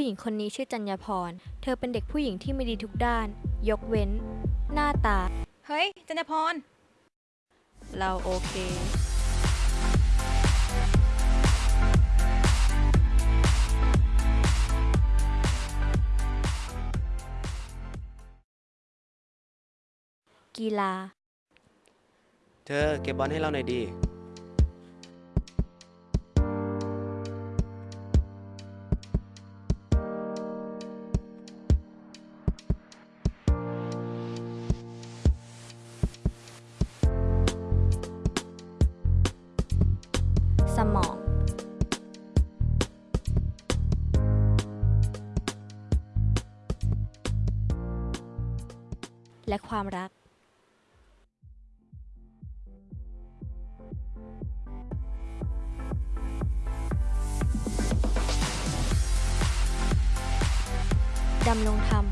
ผู้หญิงคนนี้ชื่อจัญญาพร เธอเป็นเด็กผู้หญิงที่ไม่ดีทุกด้าน ยกเว้น หน้าตา เฮ้ย จันทพร เราโอเค กีฬา เธอเก็บบอลให้เราหน่อยดี และความรัก ดำรงธรรม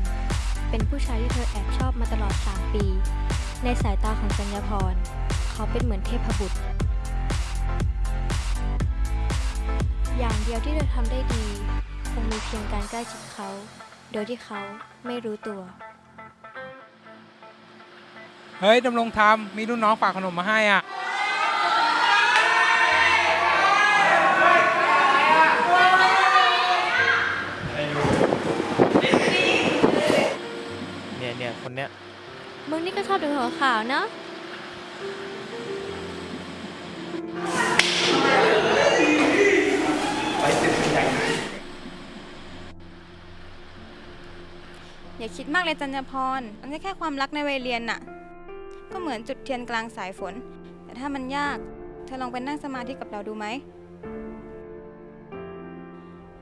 เป็นผู้ชายที่เธอแอบชอบมาตลอด 3 ปี ในสายตาของจัญญาพร เขาเป็นเหมือนเทพบุตร อย่างเดียวที่เธอทำได้ดี คงมีเพียงการใกล้ชิดเขา โดยที่เขาไม่รู้ตัว เฮ้ยดำรงธรรมมีรุ่นน้องฝากขนมมาให้อะเนี่ยเนี่ยคนเนี้ยมึงนี่ก็ชอบดูหัวขาวเนาะอย่าคิดมากเลยจันทพร มันแค่ความรักในวัยเรียนน่ะ ก็เหมือนจุดเทียนกลางสายฝน แต่ถ้ามันยาก เธอลองไปนั่งสมาธิกับเราดูไหม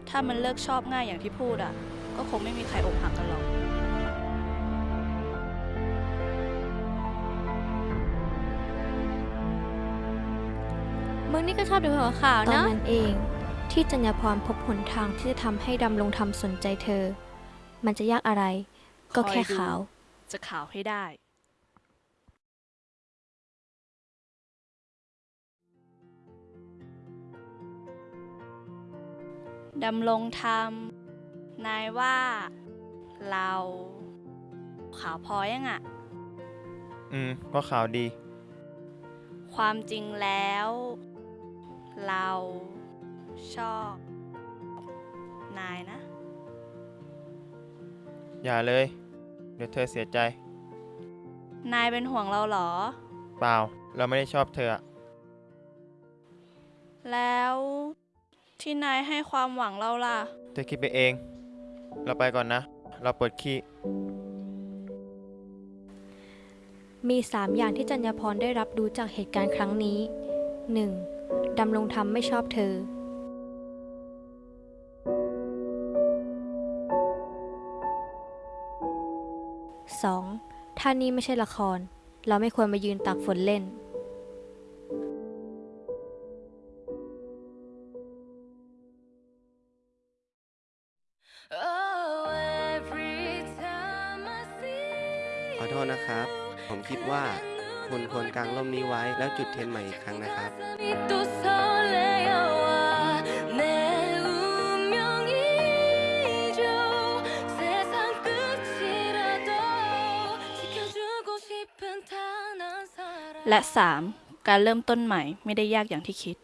ถ้ามันเลิกชอบง่ายอย่างที่พูดอะ ก็คงไม่มีใครอกหักกันหรอก มึงนี่ก็ชอบดูหัวขาวเนาะตอนนั้นเองที่จัญญาพรพบหนทางที่จะทำให้ดำรงธรรมสนใจเธอ มันจะยากอะไร ก็แค่คอยดูขาว จะข่าวให้ได้ ดำรงธรรม นายว่า เราขาวพอยังอะอืม ก็ข่าวดี ความจริงแล้ว เราชอบ นายนะ อย่าเลย เดี๋ยวเธอเสียใจ นายเป็นห่วงเราเหรอ เปล่า เราไม่ได้ชอบเธออะ แล้ว ที่นายให้ความหวังเราล่ะ เธอคิดไปเอง เราไปก่อนนะ เราปวดขี้มีสามอย่างที่จัญญาพรได้รับรู้จากเหตุการณ์ครั้งนี้ 1. ดำรงธรรมไม่ชอบเธอ 2. ถ้านี่ไม่ใช่ละคร เราไม่ควรมายืนตากฝนเล่น ทษนะครับ ผมคิดว่าคุณควรกางร่มนี้ไว้แล้วจุดเทียนใหม่อีกครั้งนะครับ และ 3. การเริ่มต้นใหม่ไม่ได้ยากอย่างที่คิด